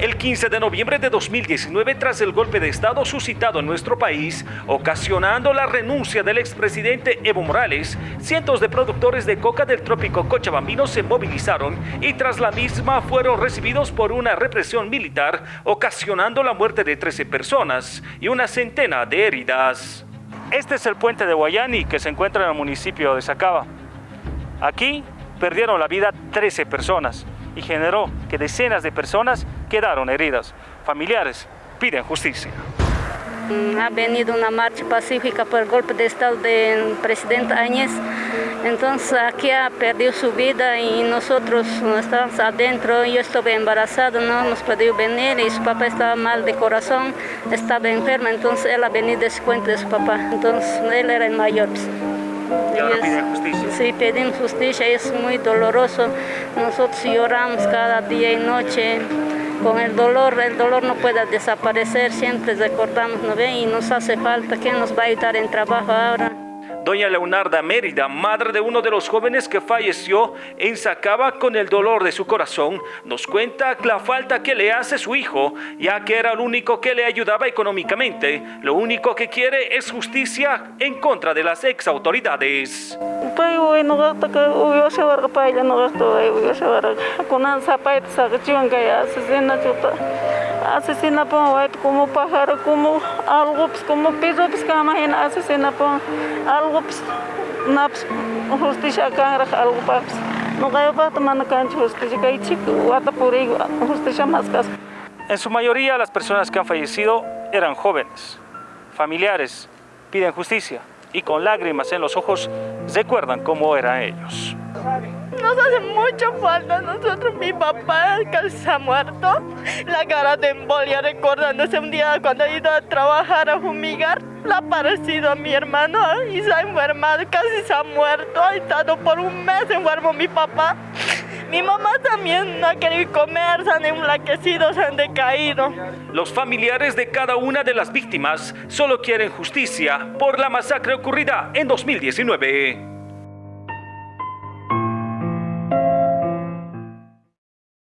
El 15 de noviembre de 2019, tras el golpe de Estado suscitado en nuestro país, ocasionando la renuncia del expresidente Evo Morales, cientos de productores de coca del trópico cochabambino se movilizaron y tras la misma fueron recibidos por una represión militar, ocasionando la muerte de 13 personas y una centena de heridas. Este es el puente de Guayani que se encuentra en el municipio de Sacaba. Aquí perdieron la vida 13 personas y generó que decenas de personas quedaron heridas. Familiares piden justicia. Ha venido una marcha pacífica por el golpe de Estado del presidente Áñez. Entonces aquí ha perdido su vida y nosotros estábamos adentro. Yo estuve embarazada, no hemos podido venir y su papá estaba mal de corazón, estaba enfermo. Entonces él ha venido de su cuenta de su papá. Entonces él era el mayor. Y ahora piden justicia. Sí, pedimos justicia, es muy doloroso. Nosotros lloramos cada día y noche con el dolor, el dolor no puede desaparecer, siempre recordamos, ¿no ve? Y nos hace falta, ¿quién nos va a ayudar en trabajo ahora? Doña Leonarda Mérida, madre de uno de los jóvenes que falleció en Sacaba con el dolor de su corazón, nos cuenta la falta que le hace su hijo, ya que era el único que le ayudaba económicamente. Lo único que quiere es justicia en contra de las ex autoridades. Asesina como pájaro, como algo, pues como piso, pues imagina asesina algo, pues na justicia acá, algo pues no cae para tomar cancha justicia, que chico, guata por justicia más casa. En su mayoría las personas que han fallecido eran jóvenes, familiares, piden justicia y con lágrimas en los ojos recuerdan cómo eran ellos. Nos hace mucha falta nosotros, mi papá casi se ha muerto. La cara de embolia recordándose un día cuando ha ido a trabajar a fumigar. Le ha parecido a mi hermano y se ha enfermado, casi se ha muerto. Ha estado por un mes enfermo mi papá. Mi mamá también no ha querido comer, se han enlaquecido, se han decaído. Los familiares de cada una de las víctimas solo quieren justicia por la masacre ocurrida en 2019.